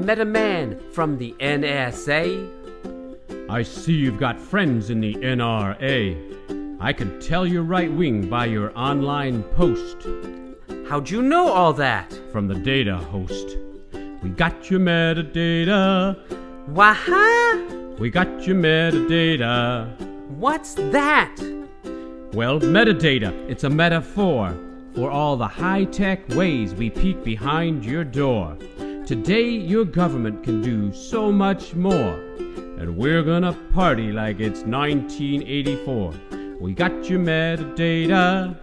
met a man from the NSA. I see you've got friends in the NRA. I can tell you're right wing by your online post How'd you know all that? from the data host. We got your metadata. Waha? We got your metadata. What's that? Well, metadata, it's a metaphor for all the high tech ways we peek behind your door. Today, your government can do so much more, and we're gonna party like it's 1984. We got your metadata.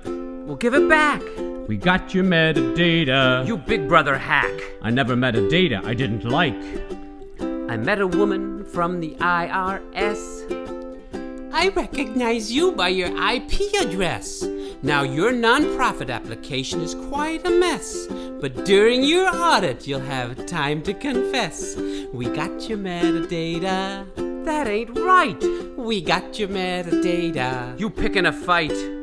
We'll give it back. We got your metadata. You big brother hack. I never met a data I didn't like. I met a woman from the IRS. I recognize you by your IP address. Now, your nonprofit application is quite a mess. But during your audit, you'll have time to confess. We got your metadata. That ain't right. We got your metadata. You picking a fight.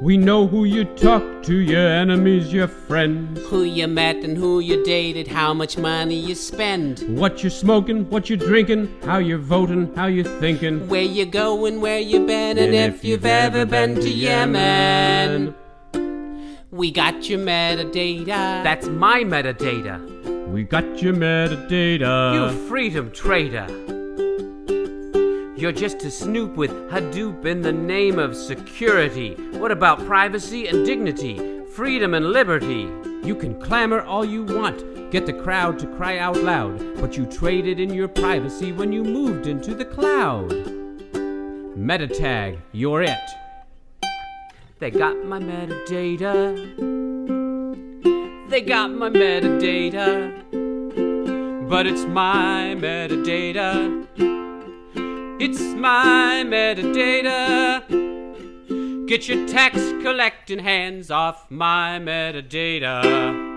We know who you talk to, your enemies, your friends. Who you met and who you dated, how much money you spend. What you're smoking, what you're drinking, how you're voting, how you're thinking. Where you going, where you been, and if you've ever been to Yemen. We got your metadata. That's my metadata. We got your metadata. You freedom trader. You're just a snoop with Hadoop in the name of security. What about privacy and dignity, freedom and liberty? You can clamor all you want, get the crowd to cry out loud, but you traded in your privacy when you moved into the cloud. Metatag, you're it. They got my metadata. They got my metadata. But it's my metadata. It's my metadata. Get your tax collecting hands off my metadata.